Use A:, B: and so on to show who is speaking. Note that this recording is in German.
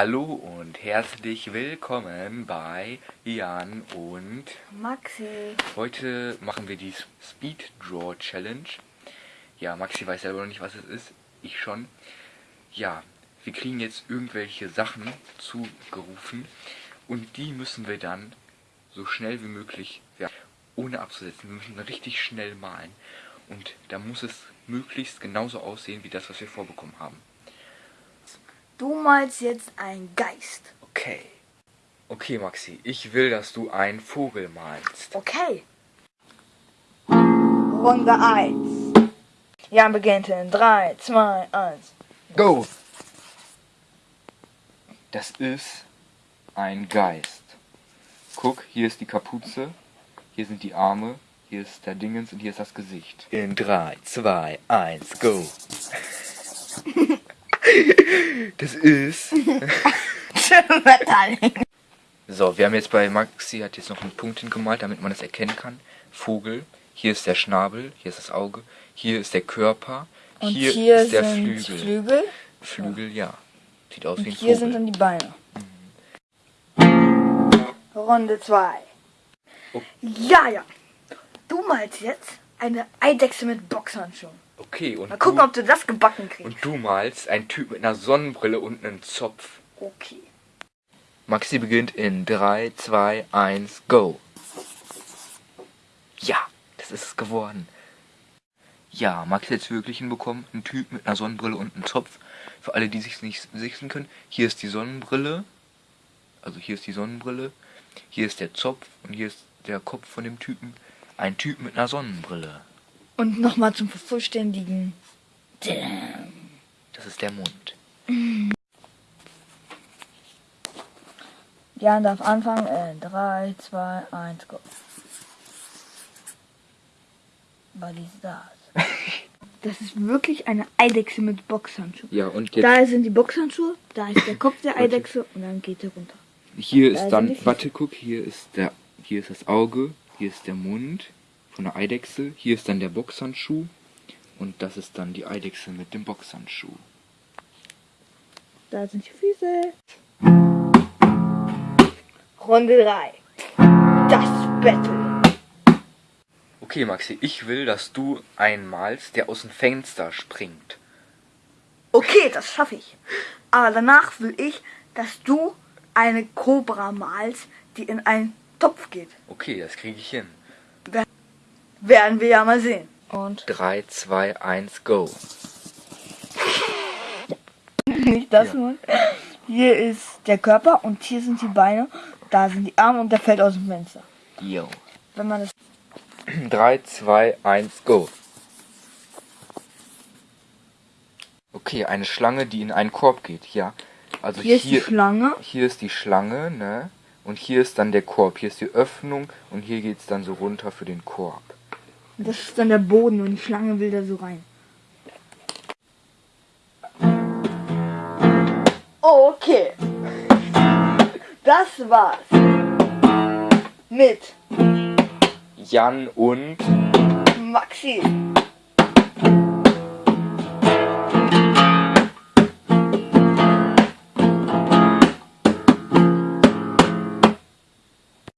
A: Hallo und herzlich willkommen bei Jan und
B: Maxi.
A: heute machen wir die Speed Draw Challenge. Ja, Maxi weiß selber noch nicht, was es ist, ich schon. Ja, wir kriegen jetzt irgendwelche Sachen zugerufen und die müssen wir dann so schnell wie möglich, ja, ohne abzusetzen, wir müssen richtig schnell malen. Und da muss es möglichst genauso aussehen wie das, was wir vorbekommen haben.
B: Du malst jetzt einen Geist.
A: Okay. Okay, Maxi, ich will, dass du einen Vogel malst.
B: Okay. Runde 1. Jan beginnt in 3, 2, 1.
A: Go! Das ist ein Geist. Guck, hier ist die Kapuze, hier sind die Arme, hier ist der Dingens und hier ist das Gesicht. In 3, 2, 1, go! Das ist. so, wir haben jetzt bei Maxi hat jetzt noch einen Punkt hingemalt, damit man es erkennen kann. Vogel. Hier ist der Schnabel, hier ist das Auge, hier ist der Körper,
B: Und
A: hier,
B: hier,
A: ist der
B: sind
A: Flügel.
B: Flügel.
A: Flügel, ja. Sieht aus
B: Und
A: wie ein
B: hier
A: Vogel.
B: sind dann die Beine. Runde 2.
A: Oh.
B: Ja, ja. Du malst jetzt eine Eidechse mit Boxhandschuhen.
A: Okay, und
B: Mal gucken,
A: du,
B: ob du das gebacken kriegst.
A: und du malst einen Typ mit einer Sonnenbrille und einem Zopf.
B: Okay.
A: Maxi beginnt in 3, 2, 1, go. Ja, das ist es geworden. Ja, Maxi hat es wirklich hinbekommen. Ein Typ mit einer Sonnenbrille und einem Zopf. Für alle, die sich nicht sehen können, hier ist die Sonnenbrille. Also hier ist die Sonnenbrille. Hier ist der Zopf und hier ist der Kopf von dem Typen. Ein Typ mit einer Sonnenbrille.
B: Und nochmal zum Vervollständigen.
A: Das ist der Mund.
B: Jan darf anfangen in 3, 2, 1, go. Was ist das? Das ist wirklich eine Eidechse mit Boxhandschuhen.
A: Ja, und jetzt
B: Da sind die Boxhandschuhe, da ist der Kopf der Eidechse und dann geht er runter.
A: Hier
B: Da
A: ist dann, warte, guck, hier ist der, hier ist das Auge, hier ist der Mund von der Eidechse, hier ist dann der Boxhandschuh und das ist dann die Eidechse mit dem Boxhandschuh.
B: Da sind die Füße. Runde 3. Das Battle.
A: Okay, Maxi, ich will, dass du einen malst, der aus dem Fenster springt.
B: Okay, das schaffe ich. Aber danach will ich, dass du eine Kobra malst, die in einen Topf geht.
A: Okay, das kriege ich hin.
B: Werden wir ja mal sehen. Und
A: 3, 2, 1, go.
B: nicht das
A: Ja.
B: nur. Hier ist der Körper und hier sind die Beine. Da sind die Arme und der fällt aus dem Fenster.
A: Yo.
B: Wenn man das
A: 3, 2, 1, go. Okay, eine Schlange, die in einen Korb geht, ja. Also
B: hier ist die Schlange.
A: hier ist die Schlange, ne? Und hier ist dann der Korb. Hier ist die Öffnung und hier geht's dann so runter für den Korb.
B: Das ist dann der Boden und die Schlange will da so rein. Okay. Das war's. Mit
A: Jan und
B: Maxi.